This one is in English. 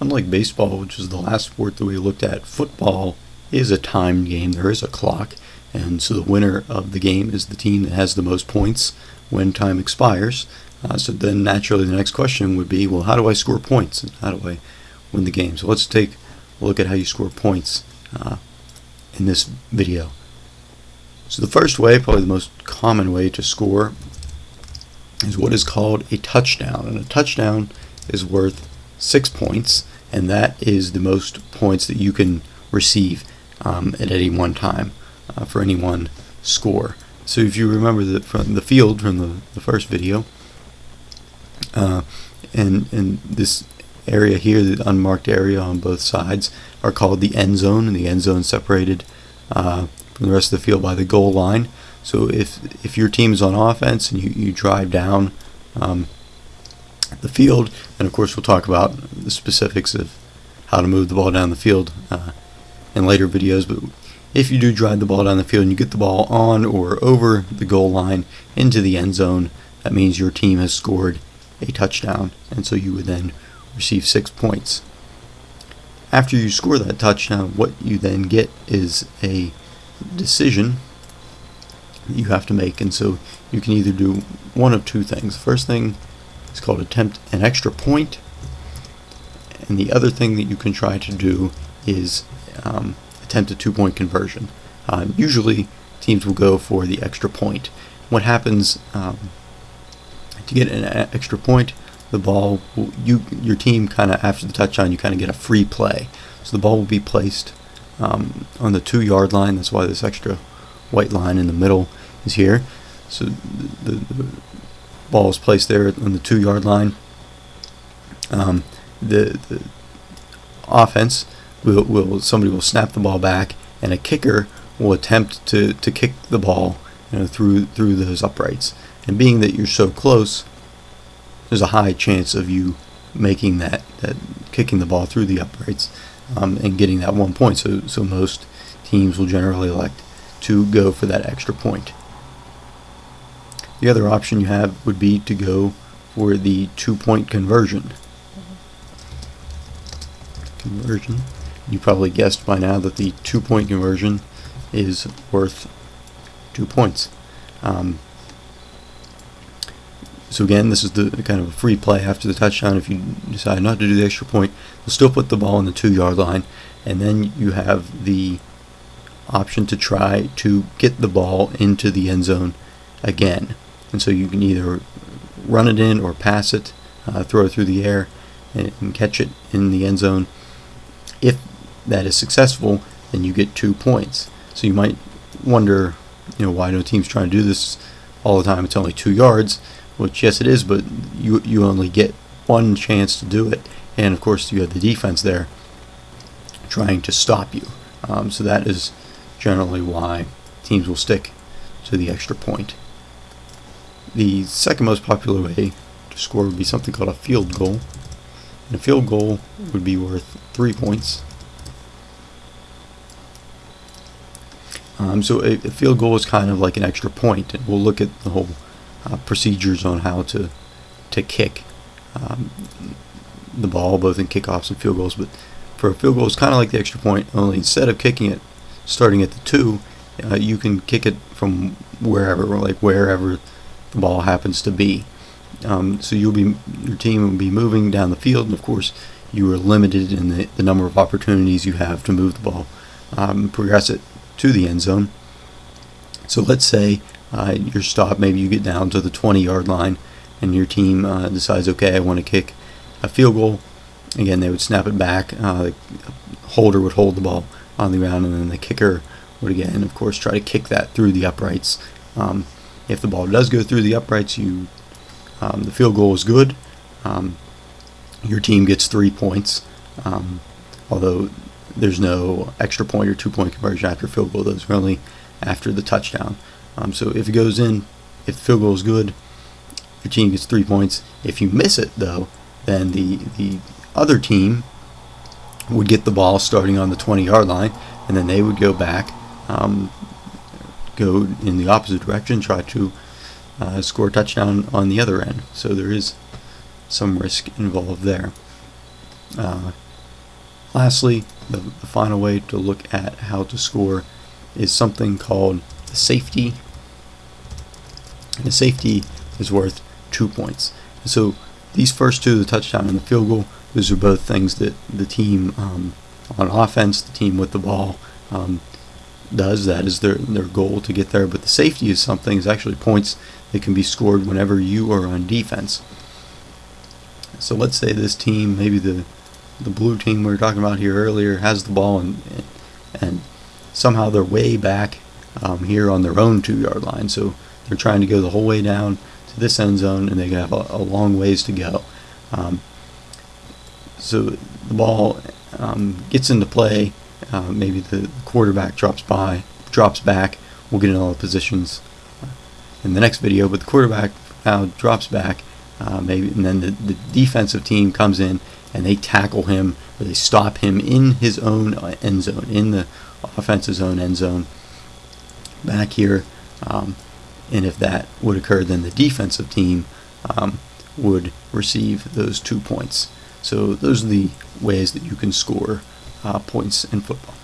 Unlike baseball, which is the last sport that we looked at, football is a timed game. There is a clock, and so the winner of the game is the team that has the most points when time expires. Uh, so then naturally the next question would be, well, how do I score points? And how do I win the game? So let's take a look at how you score points uh, in this video. So the first way, probably the most common way to score, is what is called a touchdown. And a touchdown is worth six points, and that is the most points that you can receive um, at any one time uh, for any one score. So if you remember the, from the field from the, the first video, uh, and, and this area here, the unmarked area on both sides, are called the end zone, and the end zone separated uh, from the rest of the field by the goal line. So if if your team is on offense and you, you drive down um, the field, and of course we'll talk about the specifics of how to move the ball down the field uh, in later videos, but if you do drive the ball down the field and you get the ball on or over the goal line into the end zone, that means your team has scored a touchdown, and so you would then receive six points. After you score that touchdown, what you then get is a decision you have to make, and so you can either do one of two things. First thing is called attempt an extra point, and the other thing that you can try to do is um, attempt a two-point conversion. Uh, usually, teams will go for the extra point. What happens um, to get an extra point? The ball, you your team kind of after the touchdown, you kind of get a free play. So the ball will be placed um, on the two-yard line. That's why this extra white line in the middle is here. So the, the ball is placed there on the two-yard line. Um, the, the offense will, will somebody will snap the ball back, and a kicker will attempt to, to kick the ball you know, through through those uprights. And being that you're so close, there's a high chance of you making that, that kicking the ball through the uprights um, and getting that one point. So so most teams will generally elect to go for that extra point. The other option you have would be to go for the two-point conversion. Conversion. You probably guessed by now that the two-point conversion is worth two points. Um, so again, this is the kind of a free play after the touchdown. If you decide not to do the extra point, you'll still put the ball on the two-yard line, and then you have the option to try to get the ball into the end zone again. And so you can either run it in or pass it, uh, throw it through the air, and, and catch it in the end zone. If that is successful, then you get two points. So you might wonder, you know, why do teams try to do this all the time? It's only two yards, which yes, it is, but you you only get one chance to do it, and of course you have the defense there trying to stop you. Um, so that is generally why teams will stick to the extra point. The second most popular way to score would be something called a field goal. And a field goal would be worth three points. Um, so a, a, field goal is kind of like an extra point, and we'll look at the whole uh, procedures on how to to kick um, the ball, both in kickoffs and field goals. But for a field goal, it's kind of like the extra point, only instead of kicking it starting at the two, uh, you can kick it from wherever, like wherever the ball happens to be. Um, so you'll be your team will be moving down the field, and of course, you are limited in the, the number of opportunities you have to move the ball, um, progress it to the end zone. So let's say uh, your stop, maybe you get down to the 20 yard line, and your team uh, decides, okay, I want to kick a field goal. Again, they would snap it back. Uh, the holder would hold the ball on the ground, and then the kicker would again, of course, try to kick that through the uprights. Um, if the ball does go through the uprights, you um, the field goal is good. Um, your team gets three points, um, although there's no extra point or two point conversion after field goal. Those are only after the touchdown. Um, so if it goes in, if the field goal is good, your team gets three points. If you miss it, though, then the the other team would get the ball starting on the 20 yard line, and then they would go back, um, go in the opposite direction, try to uh, score a touchdown on the other end. So there is some risk involved there. Uh, Lastly, the, the final way to look at how to score is something called the safety. And the safety is worth two points. so these first two, the touchdown and the field goal, those are both things that the team um, on offense, the team with the ball, um, does. That is their their goal to get there. But the safety is something is actually points that can be scored whenever you are on defense. So let's say this team, maybe the the blue team we were talking about here earlier, has the ball and and somehow they're way back um, here on their own two yard line. So they're trying to go the whole way down to this end zone, and they have a, a long ways to go. Um, so the ball um, gets into play. Uh, maybe the quarterback drops by, drops back. We'll get into all the positions in the next video. But the quarterback now drops back, uh, maybe, and then the, the defensive team comes in and they tackle him or they stop him in his own uh, end zone, in the offense's own end zone. Back here, um, and if that would occur, then the defensive team um, would receive those two points. So those are the ways that you can score uh, Uh, points in football.